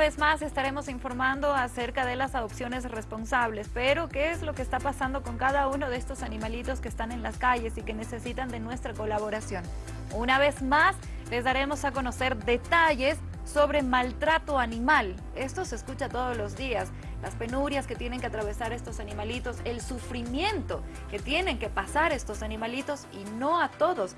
vez más estaremos informando acerca de las adopciones responsables, pero ¿qué es lo que está pasando con cada uno de estos animalitos que están en las calles y que necesitan de nuestra colaboración? Una vez más, les daremos a conocer detalles sobre maltrato animal. Esto se escucha todos los días. Las penurias que tienen que atravesar estos animalitos, el sufrimiento que tienen que pasar estos animalitos y no a todos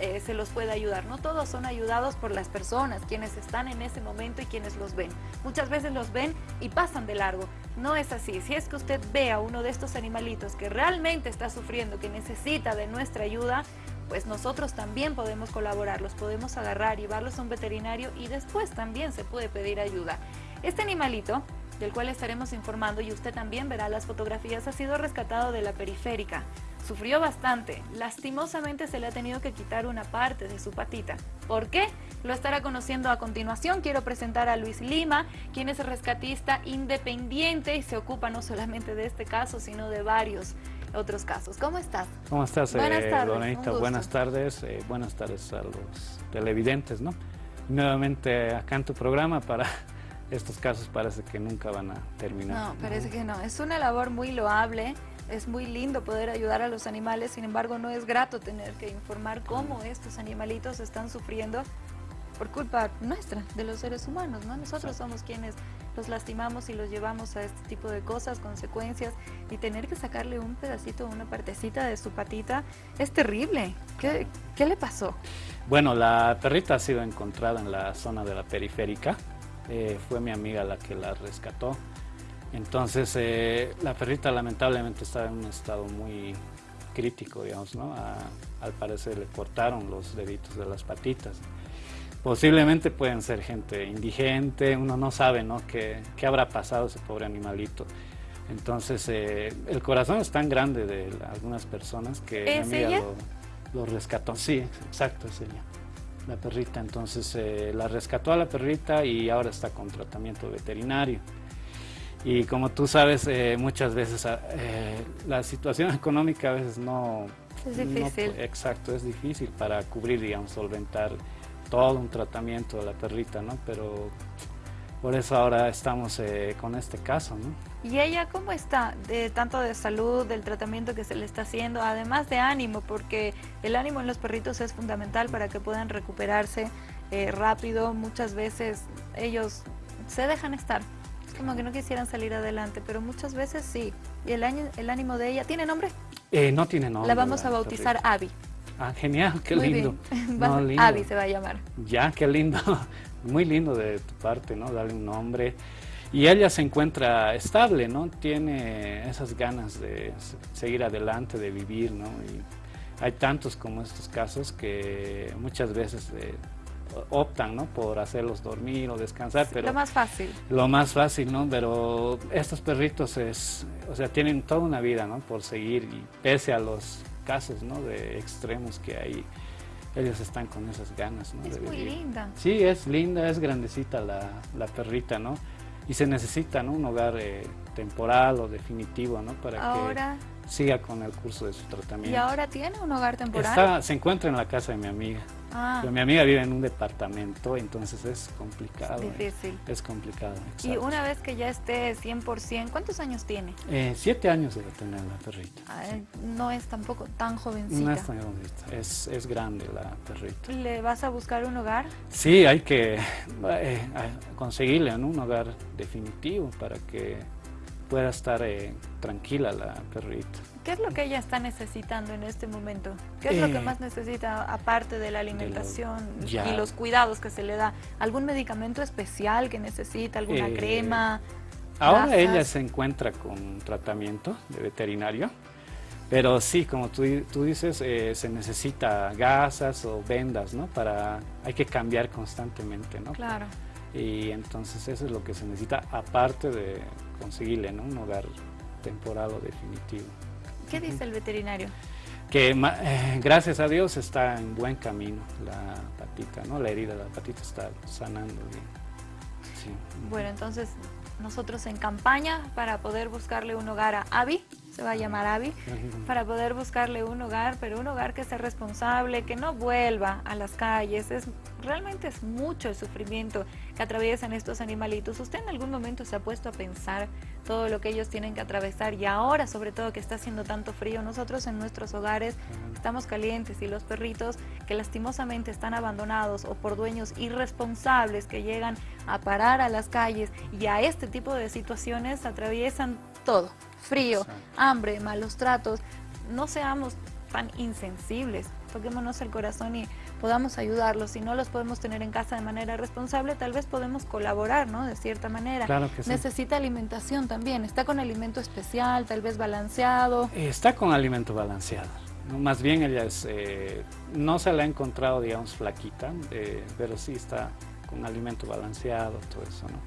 eh, se los puede ayudar. No todos son ayudados por las personas, quienes están en ese momento y quienes los ven. Muchas veces los ven y pasan de largo. No es así. Si es que usted ve a uno de estos animalitos que realmente está sufriendo, que necesita de nuestra ayuda, pues nosotros también podemos colaborar, los podemos agarrar, llevarlos a un veterinario y después también se puede pedir ayuda. Este animalito, del cual estaremos informando y usted también verá las fotografías, ha sido rescatado de la periférica. Sufrió bastante, lastimosamente se le ha tenido que quitar una parte de su patita. ¿Por qué? Lo estará conociendo a continuación. Quiero presentar a Luis Lima, quien es rescatista independiente y se ocupa no solamente de este caso, sino de varios otros casos. ¿Cómo estás? ¿Cómo estás, buenas eh, tardes, Buenas tardes, eh, buenas tardes a los televidentes, ¿no? Nuevamente acá en tu programa para estos casos parece que nunca van a terminar. No, parece que no. Es una labor muy loable, es muy lindo poder ayudar a los animales, sin embargo no es grato tener que informar cómo estos animalitos están sufriendo por culpa nuestra, de los seres humanos, ¿no? Nosotros somos quienes los lastimamos y los llevamos a este tipo de cosas, consecuencias, y tener que sacarle un pedacito, una partecita de su patita, es terrible. ¿Qué, qué le pasó? Bueno, la perrita ha sido encontrada en la zona de la periférica, eh, fue mi amiga la que la rescató. Entonces, eh, la perrita lamentablemente estaba en un estado muy crítico, digamos, ¿no? al parecer le cortaron los deditos de las patitas. Posiblemente pueden ser gente indigente, uno no sabe ¿no? ¿Qué, qué habrá pasado ese pobre animalito. Entonces, eh, el corazón es tan grande de algunas personas que mi amiga lo, rescató. Sí, exacto, es ella, la perrita. Entonces, eh, la rescató a la perrita y ahora está con tratamiento veterinario. Y como tú sabes, eh, muchas veces la situación económica a veces no... Es difícil. exacto, es difícil para cubrir, digamos, solventar todo un tratamiento de la perrita, ¿no? Pero por eso ahora estamos eh, con este caso, ¿no? ¿Y ella cómo está? De, tanto de salud, del tratamiento que se le está haciendo, además de ánimo, porque el ánimo en los perritos es fundamental para que puedan recuperarse eh, rápido. Muchas veces ellos se dejan estar, es como que no quisieran salir adelante, pero muchas veces sí. ¿Y el, el ánimo de ella tiene nombre? Eh, no tiene nombre. La vamos a bautizar Abby. Ah, genial, qué lindo. Avi se va a llamar. Ya, qué lindo. Muy lindo de tu parte, ¿no? Darle un nombre. Y ella se encuentra estable, ¿no? Tiene esas ganas de seguir adelante, de vivir, ¿no? Y hay tantos como estos casos que muchas veces eh, optan, ¿no? Por hacerlos dormir o descansar, pero... Lo más fácil. Lo más fácil, ¿no? Pero estos perritos es, o sea, tienen toda una vida, ¿no? Por seguir y pese a los casos ¿no? de extremos que hay, ellos están con esas ganas. ¿no? Es muy linda. Sí, es linda, es grandecita la, la perrita, ¿no? Y se necesita ¿no? un hogar eh, temporal o definitivo, ¿no? Para Ahora... que siga con el curso de su tratamiento. ¿Y ahora tiene un hogar temporal? Está, se encuentra en la casa de mi amiga. Ah. mi amiga vive en un departamento, entonces es complicado. Es difícil. Es complicado, Y una vez que ya esté 100%, ¿cuántos años tiene? Eh, siete años debe tener la perrita. No es tampoco tan jovencita. No es tan jovencita, es, es, grande la perrita. ¿Le vas a buscar un hogar? Sí, hay que eh, conseguirle un hogar definitivo para que pueda estar eh, tranquila la perrita. ¿Qué es lo que ella está necesitando en este momento? ¿Qué es lo que eh, más necesita aparte de la alimentación y los cuidados que se le da? ¿Algún medicamento especial que necesita? ¿Alguna eh, crema? Ahora ella se encuentra con tratamiento de veterinario, pero sí, como tú, tú dices, se necesita gasas o vendas, ¿no? Para, hay que cambiar constantemente, ¿no? Claro. Y entonces eso es lo que se necesita, aparte de conseguirle ¿no? un hogar temporal o definitivo. ¿Qué dice el veterinario? Que eh, gracias a Dios está en buen camino la patita, ¿no? La herida de la patita está sanando bien. Bueno, entonces nosotros en campaña para poder buscarle un hogar a Avi se va a llamar Abby, para poder buscarle un hogar, pero un hogar que sea responsable, que no vuelva a las calles. Es, realmente es mucho el sufrimiento que atraviesan estos animalitos. ¿Usted en algún momento se ha puesto a pensar todo lo que ellos tienen que atravesar y ahora sobre todo que está haciendo tanto frío, nosotros en nuestros hogares estamos calientes y los perritos que lastimosamente están abandonados o por dueños irresponsables que llegan a parar a las calles y a este tipo de situaciones atraviesan todo, frío, hambre, malos tratos, no seamos tan insensibles, toquémonos el corazón y podamos ayudarlos. Si no los podemos tener en casa de manera responsable, tal vez podemos colaborar, ¿no? De cierta manera. Claro que sí. Necesita alimentación también. ¿Está con alimento especial, tal vez balanceado? Está con alimento balanceado. Más bien ella es, eh, no se la ha encontrado, digamos, flaquita, eh, pero sí está con alimento balanceado, todo eso, ¿no?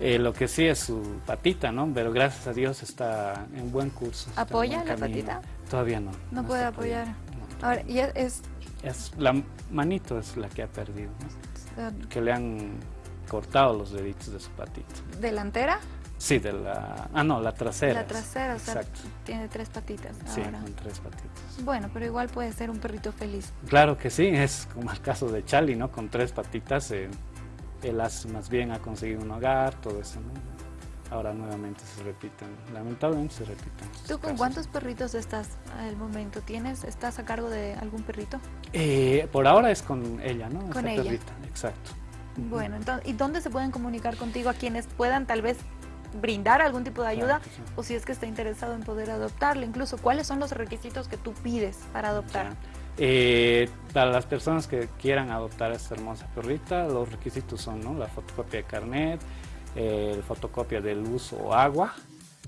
Eh, lo que sí es su patita, ¿no? Pero gracias a Dios está en buen curso. ¿Apoya la patita? Todavía no. No, puede apoyar. Ahora, ¿y es, es la manito es la que ha perdido, que le han cortado los deditos de su patita. ¿Delantera? Sí, de la... Ah, no, la trasera. La trasera, o sea, tiene tres patitas Sí, con tres patitas. Bueno, pero igual puede ser un perrito feliz. Claro que sí, es como el caso de Charlie, ¿no? Con tres patitas, eh, él más bien ha conseguido un hogar, todo eso, ¿no? ahora nuevamente se repiten, lamentablemente se repiten. ¿Tú con cuántos perritos estás al momento? ¿Tienes, estás a cargo de algún perrito? Eh, por ahora es con ella, ¿no? Con ella. Perrita, exacto. Bueno, entonces, ¿y dónde se pueden comunicar contigo a quienes puedan tal vez brindar algún tipo de ayuda o si es que está interesado en poder adoptarle? Incluso, ¿cuáles son los requisitos que tú pides para adoptar? Eh, para las personas que quieran adoptar a esta hermosa perrita, los requisitos son ¿no? la fotocopia de carnet, eh, fotocopia de luz o agua,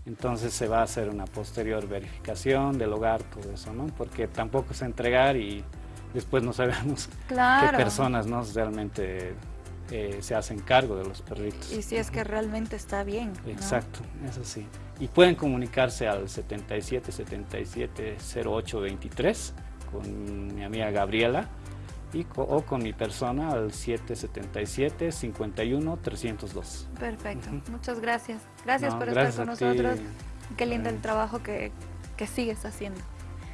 entonces se va a hacer una posterior verificación del hogar, todo eso, ¿no? Porque tampoco es entregar y después no sabemos qué personas ¿no? realmente eh, se hacen cargo de los perritos. Y si es que realmente está bien. Exacto, eso sí. Y pueden comunicarse al 77 77 08 23 con mi amiga Gabriela y o con mi persona al 777-51-302. Perfecto, muchas gracias. Gracias por estar con nosotros. Qué lindo el trabajo que, que sigues haciendo.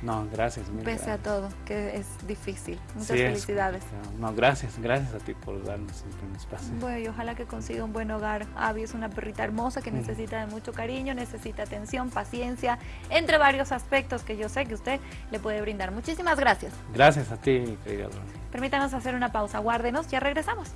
No, gracias. Pese a todo, que es difícil. Muchas felicidades. no, gracias, gracias a ti por darnos siempre un espacio. Bueno, y ojalá que consiga un buen hogar. Abby es una perrita hermosa que necesita de mucho cariño, necesita atención, paciencia, entre varios aspectos que yo sé que usted le puede brindar. Muchísimas gracias. Gracias a ti, querida Permítanos hacer una pausa, guárdenos, ya regresamos.